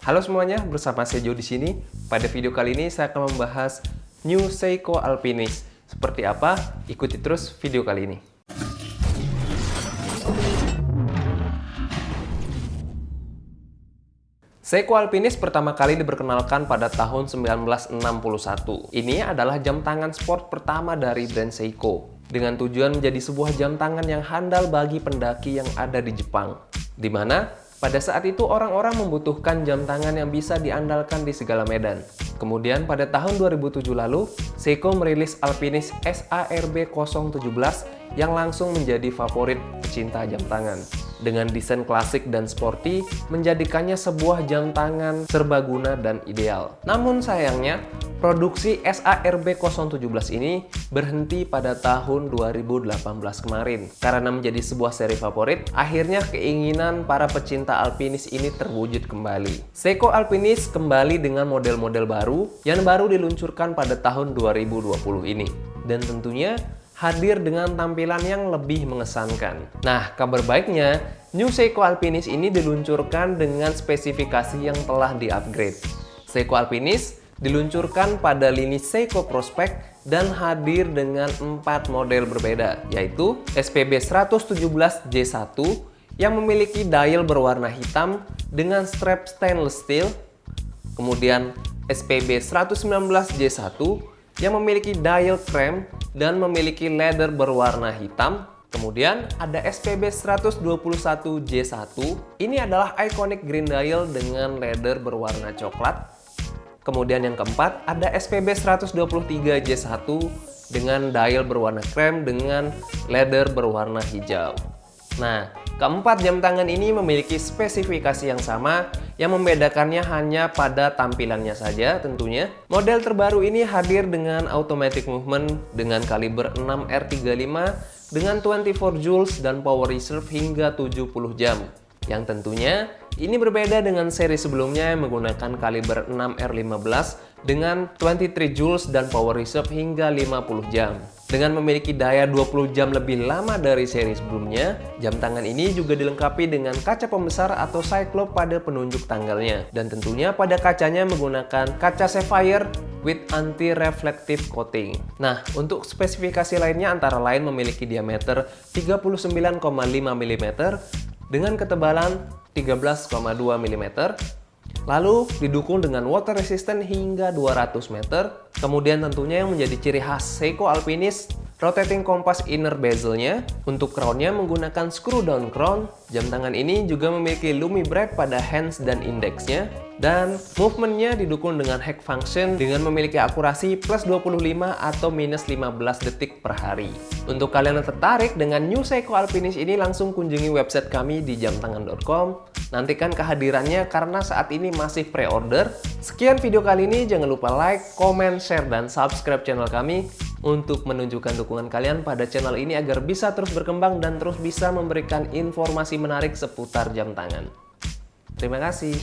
Halo semuanya, bersama saya Jo di sini. Pada video kali ini saya akan membahas New Seiko Alpinis. Seperti apa? Ikuti terus video kali ini. Seiko Alpinis pertama kali diperkenalkan pada tahun 1961. Ini adalah jam tangan sport pertama dari brand Seiko, dengan tujuan menjadi sebuah jam tangan yang handal bagi pendaki yang ada di Jepang, di mana pada saat itu orang-orang membutuhkan jam tangan yang bisa diandalkan di segala medan. Kemudian pada tahun 2007 lalu, Seiko merilis Alpinis SARB 017 yang langsung menjadi favorit pecinta jam tangan. Dengan desain klasik dan sporty, menjadikannya sebuah jam tangan serbaguna dan ideal. Namun sayangnya, Produksi SARB 017 ini berhenti pada tahun 2018 kemarin. Karena menjadi sebuah seri favorit, akhirnya keinginan para pecinta Alpinis ini terwujud kembali. Seiko Alpinis kembali dengan model-model baru yang baru diluncurkan pada tahun 2020 ini. Dan tentunya hadir dengan tampilan yang lebih mengesankan. Nah, kabar baiknya, New Seiko Alpinis ini diluncurkan dengan spesifikasi yang telah di-upgrade. Seiko Alpinis diluncurkan pada lini Seiko Prospect dan hadir dengan empat model berbeda, yaitu SPB 117J1 yang memiliki dial berwarna hitam dengan strap stainless steel, kemudian SPB 119J1 yang memiliki dial krem dan memiliki leather berwarna hitam, Kemudian ada SPB 121J1. Ini adalah iconic green dial dengan leather berwarna coklat Kemudian yang keempat ada SPB 123J1 dengan dial berwarna krem dengan leather berwarna hijau. Nah, keempat jam tangan ini memiliki spesifikasi yang sama yang membedakannya hanya pada tampilannya saja tentunya. Model terbaru ini hadir dengan automatic movement dengan kaliber 6R35 dengan 24 joules dan power reserve hingga 70 jam yang tentunya ini berbeda dengan seri sebelumnya yang menggunakan kaliber 6R15 dengan 23 joules dan power reserve hingga 50 jam. Dengan memiliki daya 20 jam lebih lama dari seri sebelumnya, jam tangan ini juga dilengkapi dengan kaca pembesar atau cyclop pada penunjuk tanggalnya. Dan tentunya pada kacanya menggunakan kaca sapphire with anti-reflective coating. Nah, untuk spesifikasi lainnya antara lain memiliki diameter 39,5 mm dengan ketebalan 13,2 mm Lalu didukung dengan water resistant hingga 200 meter. Kemudian tentunya yang menjadi ciri khas Seiko Alpinis rotating kompas inner bezelnya. Untuk crownnya menggunakan screw down crown. Jam tangan ini juga memiliki lumi bright pada hands dan indexnya. Dan movementnya didukung dengan hack function dengan memiliki akurasi plus 25 atau minus 15 detik per hari. Untuk kalian yang tertarik dengan New Seiko Alpinis ini langsung kunjungi website kami di jamtangan.com. Nantikan kehadirannya karena saat ini masih pre-order. Sekian video kali ini, jangan lupa like, comment, share, dan subscribe channel kami untuk menunjukkan dukungan kalian pada channel ini agar bisa terus berkembang dan terus bisa memberikan informasi menarik seputar jam tangan. Terima kasih.